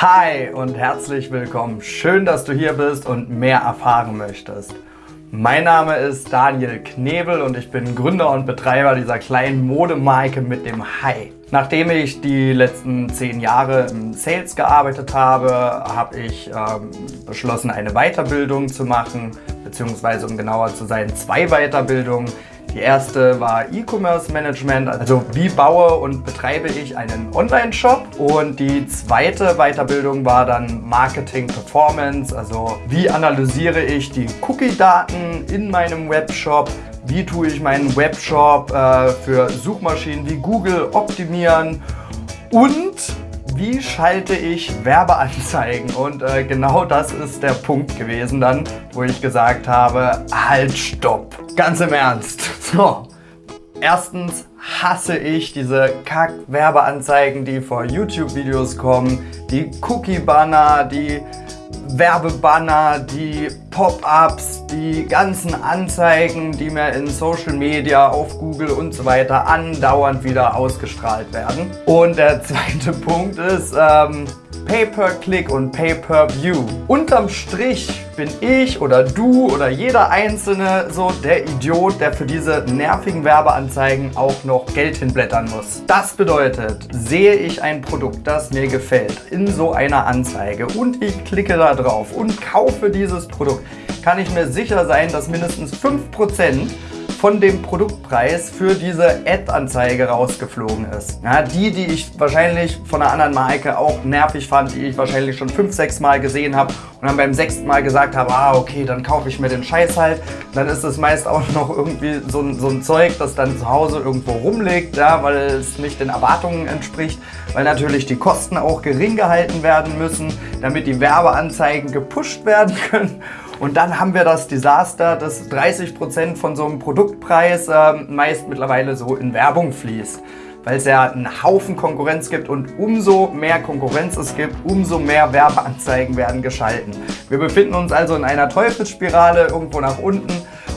Hi und herzlich willkommen. Schön, dass du hier bist und mehr erfahren möchtest. Mein Name ist Daniel Knebel und ich bin Gründer und Betreiber dieser kleinen Modemarke mit dem Hi. Nachdem ich die letzten zehn Jahre im Sales gearbeitet habe, habe ich ähm, beschlossen, eine Weiterbildung zu machen, beziehungsweise um genauer zu sein, zwei Weiterbildungen. Die erste war E-Commerce Management, also wie baue und betreibe ich einen Online-Shop. Und die zweite Weiterbildung war dann Marketing Performance, also wie analysiere ich die Cookie-Daten in meinem Webshop, wie tue ich meinen Webshop äh, für Suchmaschinen wie Google optimieren und wie schalte ich Werbeanzeigen? Und äh, genau das ist der Punkt gewesen dann, wo ich gesagt habe, halt, stopp. Ganz im Ernst. So, erstens hasse ich diese Kack-Werbeanzeigen, die vor YouTube-Videos kommen, die Cookie-Banner, die Werbebanner, die Pop-ups, die ganzen Anzeigen, die mir in Social Media, auf Google und so weiter andauernd wieder ausgestrahlt werden. Und der zweite Punkt ist, ähm, Pay-per-Click und Pay-per-View. Unterm Strich bin ich oder du oder jeder Einzelne so der Idiot, der für diese nervigen Werbeanzeigen auch noch Geld hinblättern muss. Das bedeutet, sehe ich ein Produkt, das mir gefällt, in so einer Anzeige und ich klicke da drauf und kaufe dieses Produkt, kann ich mir sicher sein, dass mindestens 5% von dem Produktpreis für diese Ad-Anzeige rausgeflogen ist. Ja, die, die ich wahrscheinlich von einer anderen Marke auch nervig fand, die ich wahrscheinlich schon fünf, sechs Mal gesehen habe und dann beim sechsten Mal gesagt habe, ah okay, dann kaufe ich mir den Scheiß halt. Dann ist es meist auch noch irgendwie so ein, so ein Zeug, das dann zu Hause irgendwo rumliegt, ja, weil es nicht den Erwartungen entspricht, weil natürlich die Kosten auch gering gehalten werden müssen, damit die Werbeanzeigen gepusht werden können. Und dann haben wir das Desaster, dass 30% von so einem Produktpreis äh, meist mittlerweile so in Werbung fließt weil es ja einen Haufen Konkurrenz gibt und umso mehr Konkurrenz es gibt, umso mehr Werbeanzeigen werden geschalten. Wir befinden uns also in einer Teufelsspirale irgendwo nach unten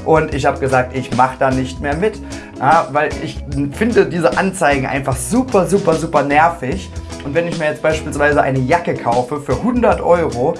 und ich habe gesagt, ich mache da nicht mehr mit, ja, weil ich finde diese Anzeigen einfach super, super, super nervig. Und wenn ich mir jetzt beispielsweise eine Jacke kaufe für 100 Euro,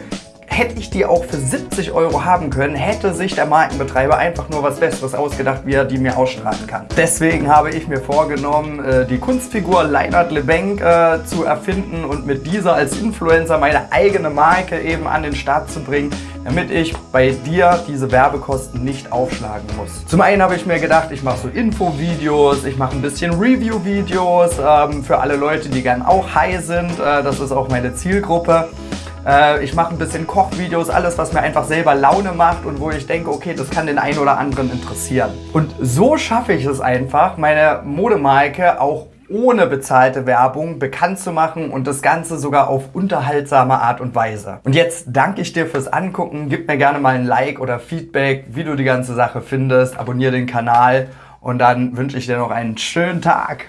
Hätte ich die auch für 70 Euro haben können, hätte sich der Markenbetreiber einfach nur was Besseres ausgedacht, wie er die mir ausstrahlen kann. Deswegen habe ich mir vorgenommen, äh, die Kunstfigur Leinert Lebenk äh, zu erfinden und mit dieser als Influencer meine eigene Marke eben an den Start zu bringen, damit ich bei dir diese Werbekosten nicht aufschlagen muss. Zum einen habe ich mir gedacht, ich mache so Infovideos, ich mache ein bisschen Review-Videos ähm, für alle Leute, die gern auch high sind. Äh, das ist auch meine Zielgruppe. Äh, ich mache ein bisschen Kochvideos, alles was mir einfach selber Laune macht und wo ich denke, okay, das kann den einen oder anderen interessieren. Und so schaffe ich es einfach, meine Modemarke auch ohne bezahlte Werbung bekannt zu machen und das Ganze sogar auf unterhaltsame Art und Weise. Und jetzt danke ich dir fürs Angucken. Gib mir gerne mal ein Like oder Feedback, wie du die ganze Sache findest. Abonniere den Kanal und dann wünsche ich dir noch einen schönen Tag.